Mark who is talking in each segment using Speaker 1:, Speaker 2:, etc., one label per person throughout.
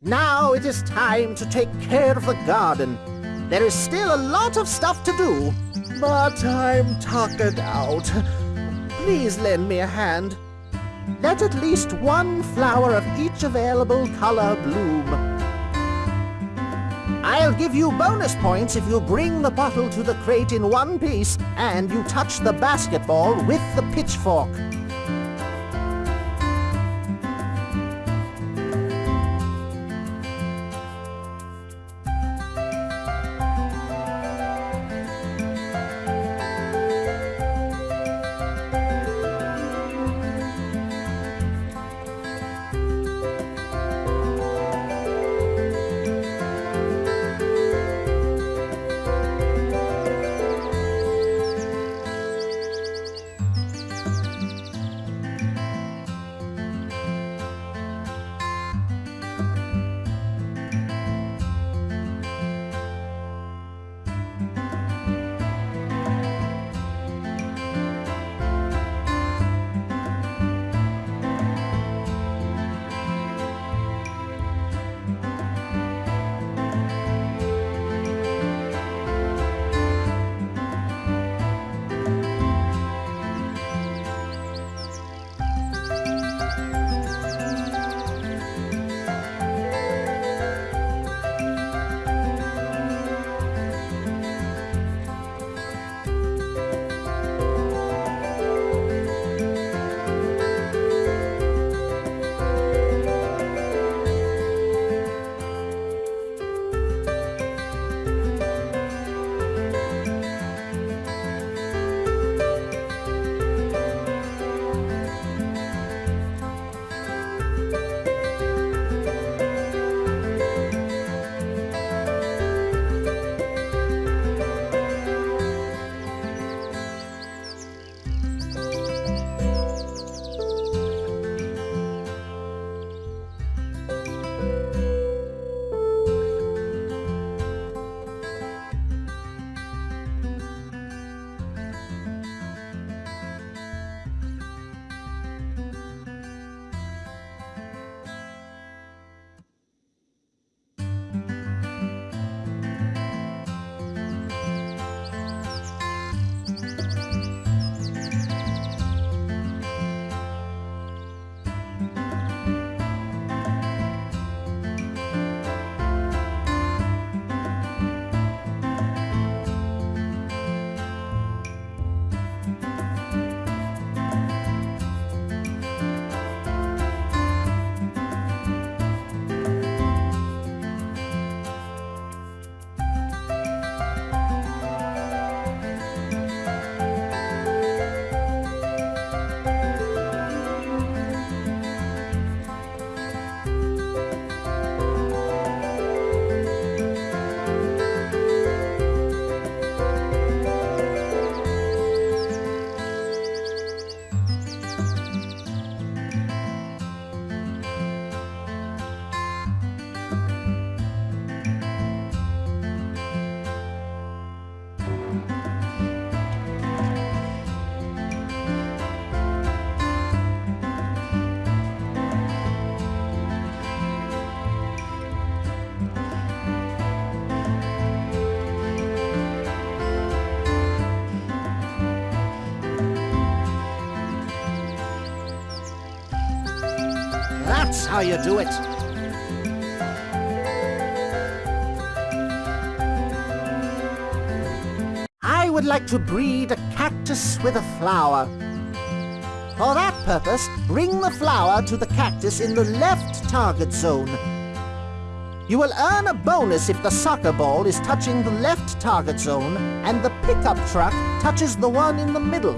Speaker 1: Now it is time to take care of the garden. There is still a lot of stuff to do, but I'm tuckered out. Please lend me a hand. Let at least one flower of each available color bloom. I'll give you bonus points if you bring the bottle to the crate in one piece and you touch the basketball with the pitchfork. How you do it. I would like to breed a cactus with a flower. For that purpose, bring the flower to the cactus in the left target zone. You will earn a bonus if the soccer ball is touching the left target zone and the pickup truck touches the one in the middle.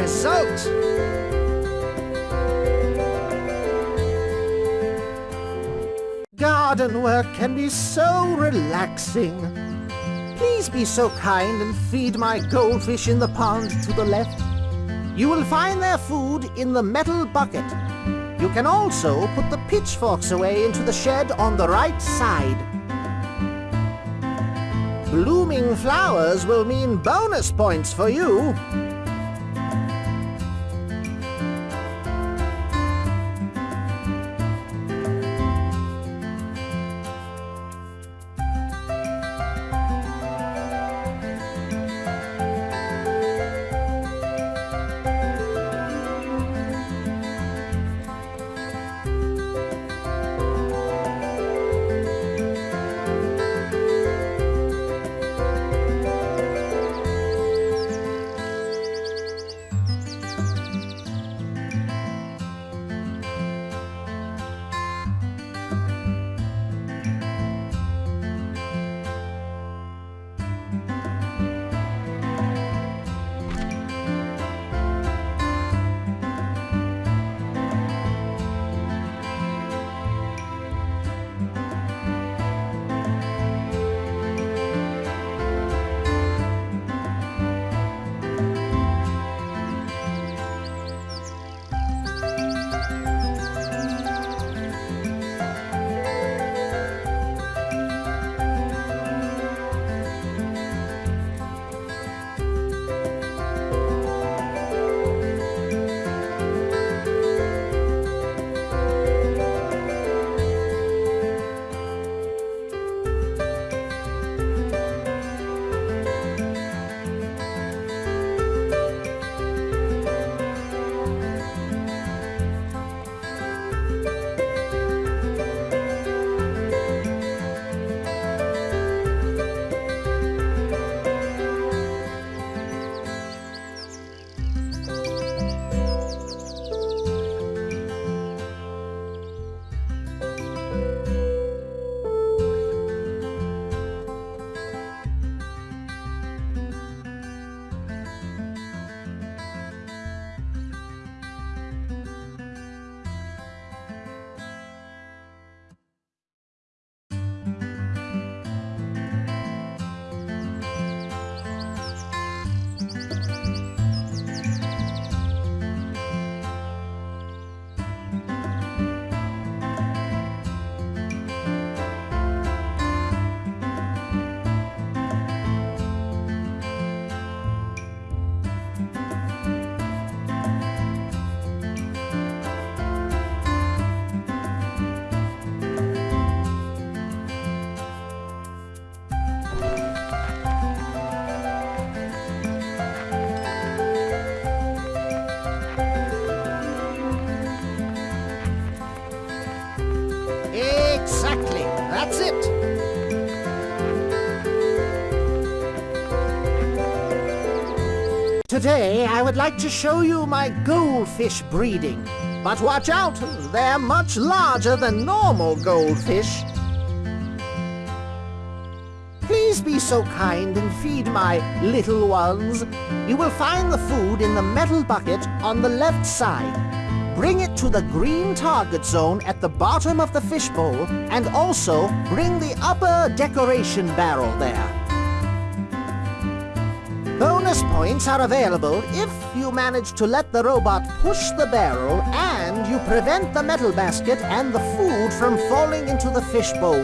Speaker 1: Result! Garden work can be so relaxing. Please be so kind and feed my goldfish in the pond to the left. You will find their food in the metal bucket. You can also put the pitchforks away into the shed on the right side. Blooming flowers will mean bonus points for you. Today, I would like to show you my goldfish breeding. But watch out, they're much larger than normal goldfish. Please be so kind and feed my little ones. You will find the food in the metal bucket on the left side. Bring it to the green target zone at the bottom of the fishbowl, and also bring the upper decoration barrel there. Bonus points are available if you manage to let the robot push the barrel and you prevent the metal basket and the food from falling into the fishbowl.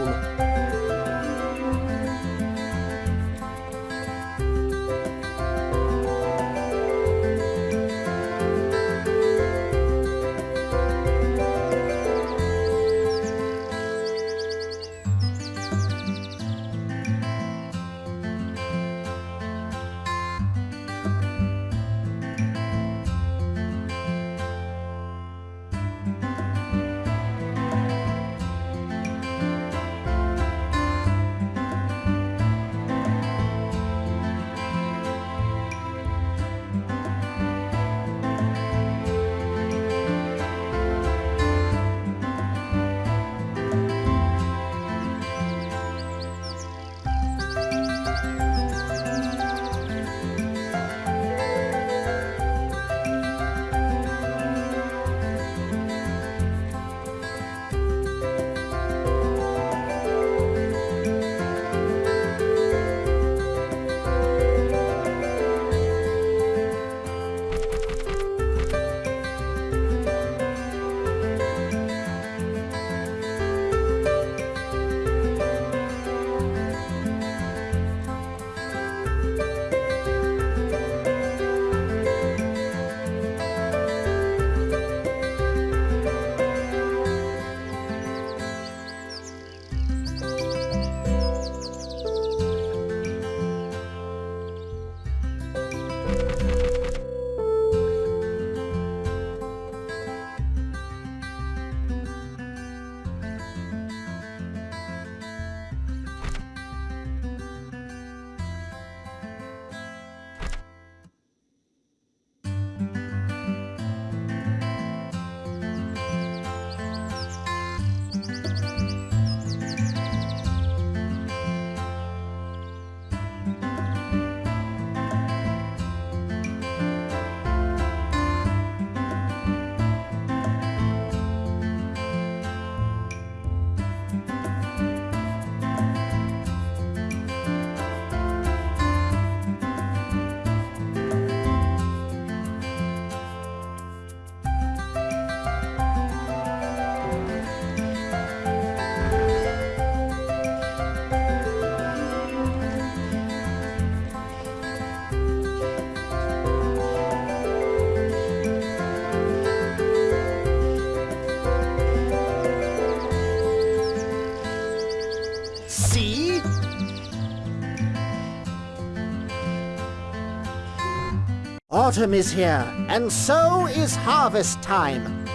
Speaker 1: Autumn is here, and so is harvest time.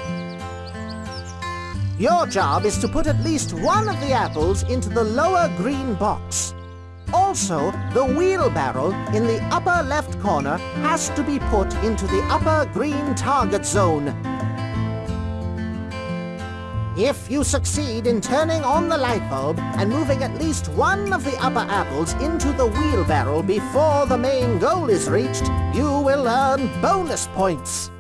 Speaker 1: Your job is to put at least one of the apples into the lower green box. Also, the wheelbarrow in the upper left corner has to be put into the upper green target zone. If you succeed in turning on the light bulb and moving at least one of the upper apples into the wheelbarrow before the main goal is reached, you will earn bonus points.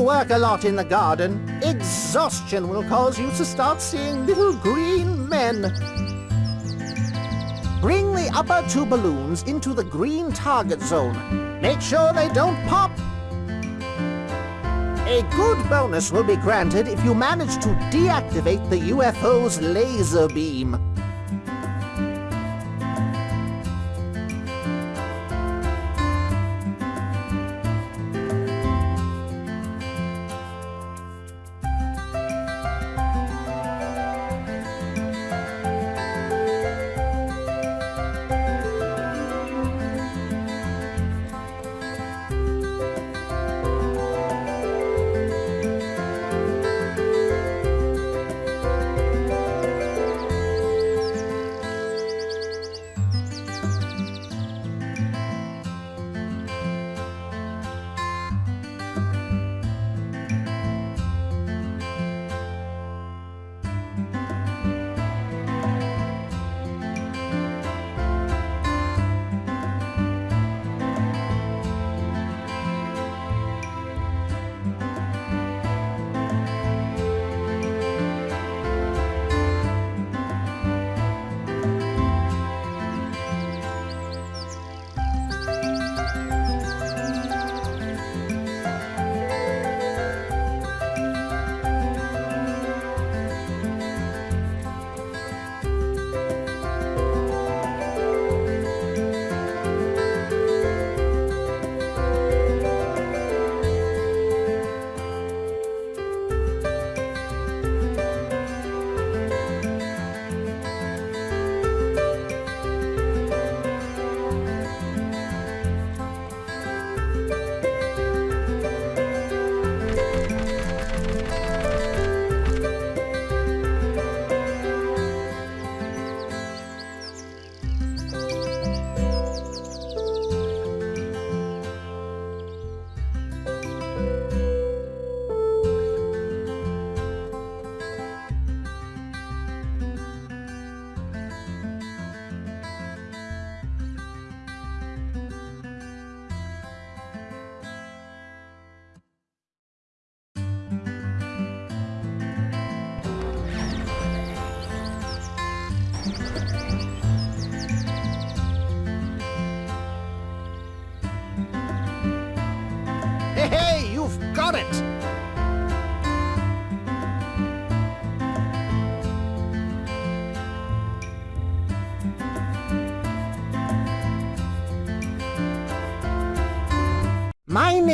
Speaker 1: You work a lot in the garden, exhaustion will cause you to start seeing little green men. Bring the upper two balloons into the green target zone. Make sure they don't pop. A good bonus will be granted if you manage to deactivate the UFO's laser beam.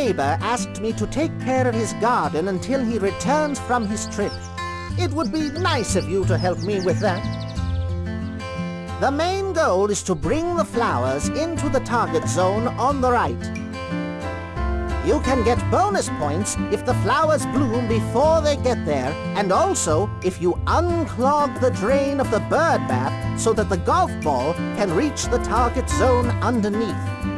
Speaker 1: Neighbor asked me to take care of his garden until he returns from his trip. It would be nice of you to help me with that. The main goal is to bring the flowers into the target zone on the right. You can get bonus points if the flowers bloom before they get there, and also if you unclog the drain of the bird bath so that the golf ball can reach the target zone underneath.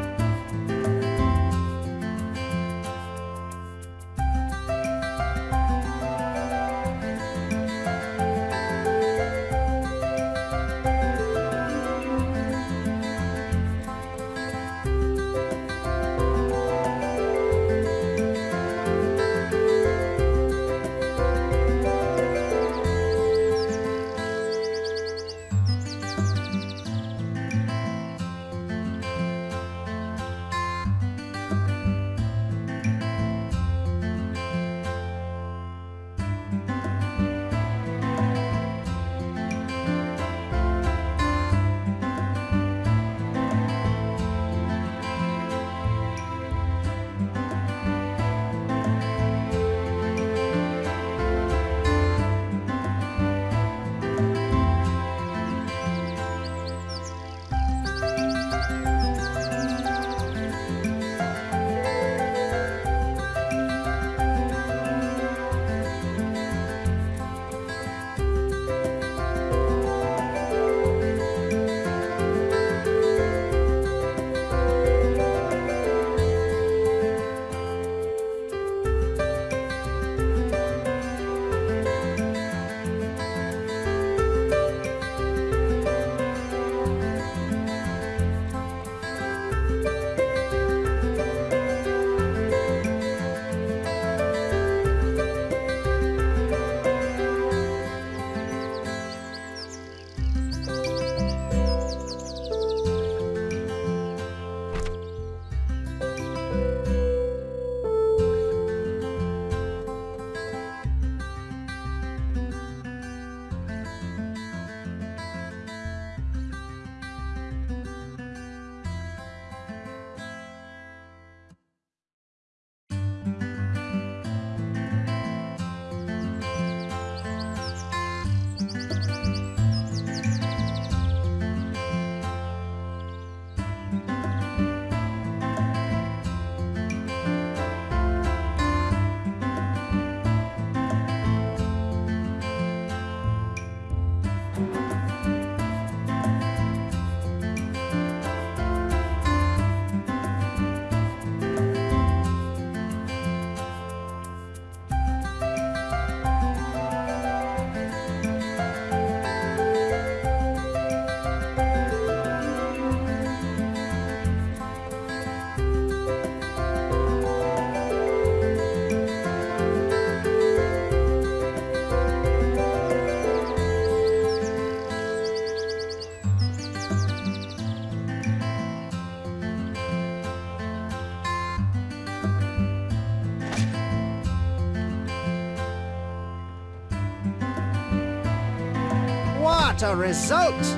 Speaker 1: What a result!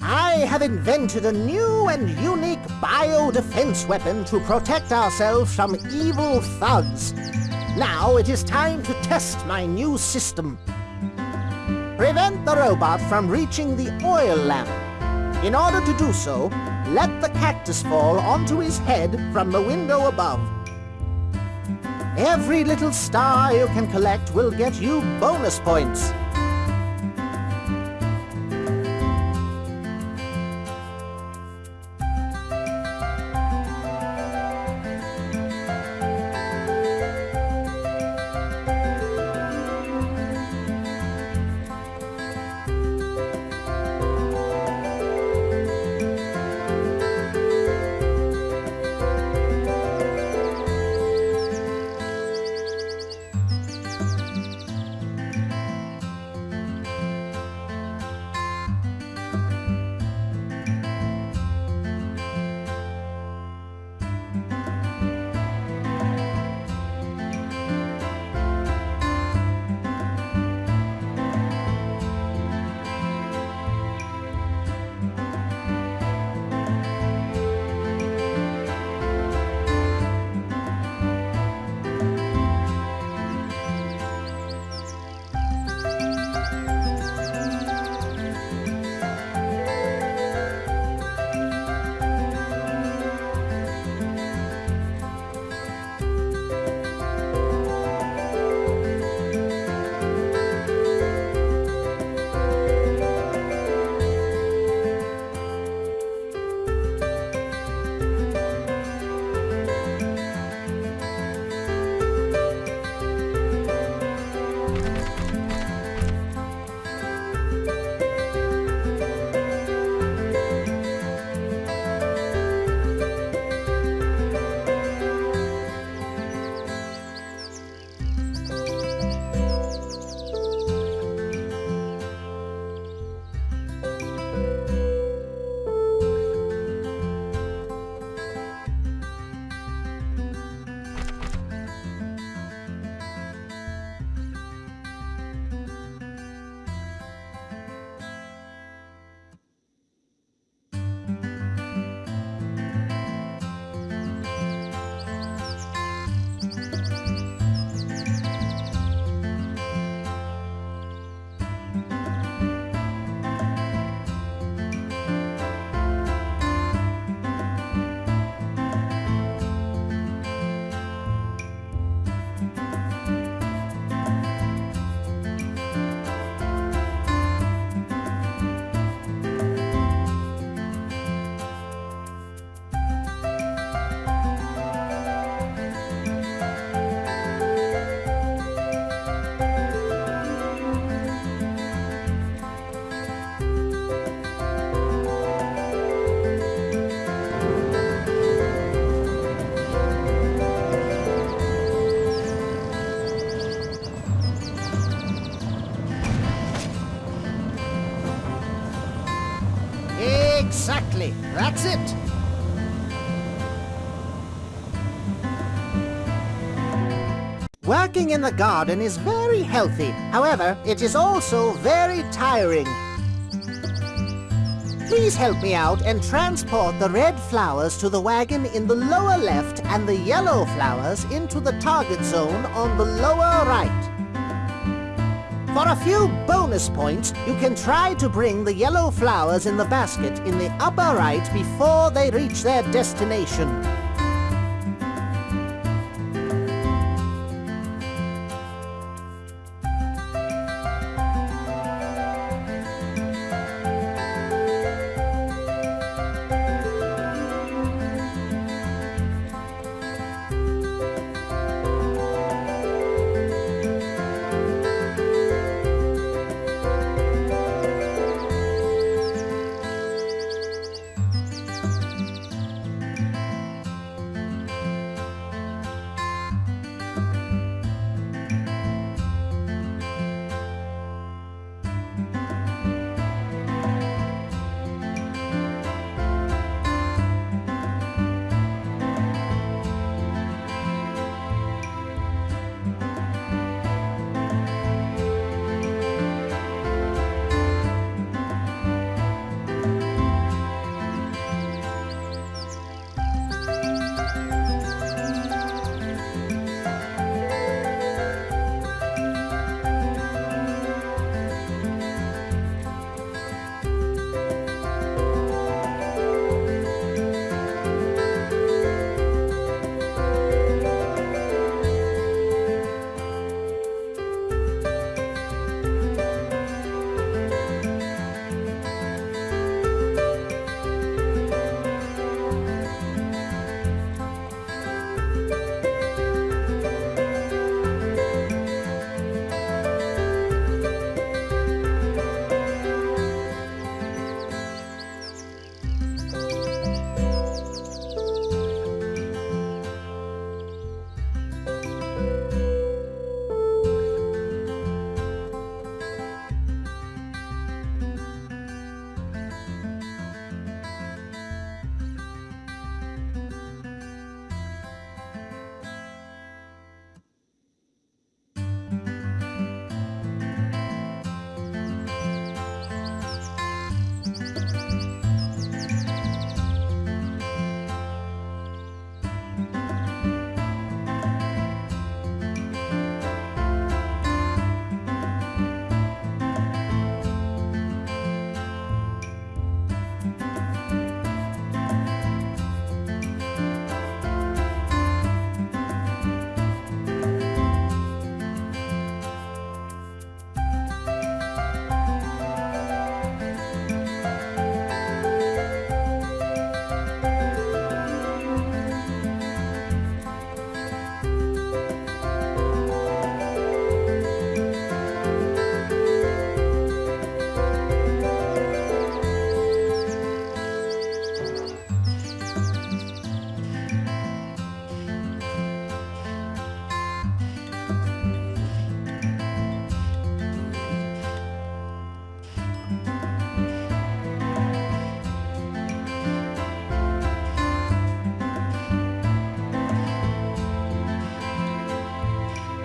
Speaker 1: I have invented a new and unique bio-defense weapon to protect ourselves from evil thugs. Now it is time to test my new system. Prevent the robot from reaching the oil lamp. In order to do so, let the cactus fall onto his head from the window above. Every little star you can collect will get you bonus points. That's it. Working in the garden is very healthy. However, it is also very tiring. Please help me out and transport the red flowers to the wagon in the lower left and the yellow flowers into the target zone on the lower right. For a few bonus points, you can try to bring the yellow flowers in the basket in the upper right before they reach their destination.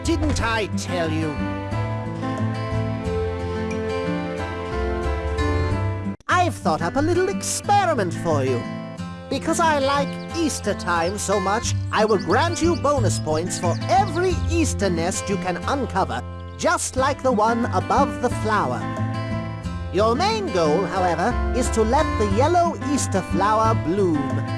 Speaker 1: Didn't I tell you? I've thought up a little experiment for you. Because I like Easter time so much, I will grant you bonus points for every Easter nest you can uncover, just like the one above the flower. Your main goal, however, is to let the yellow Easter flower bloom.